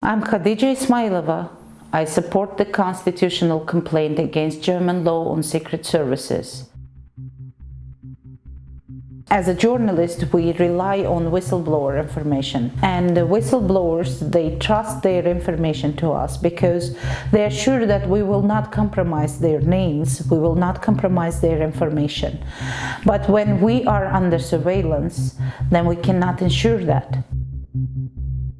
I'm Khadija Ismailova. I support the constitutional complaint against German law on secret services. As a journalist, we rely on whistleblower information and the whistleblowers, they trust their information to us because they are sure that we will not compromise their names, we will not compromise their information. But when we are under surveillance, then we cannot ensure that.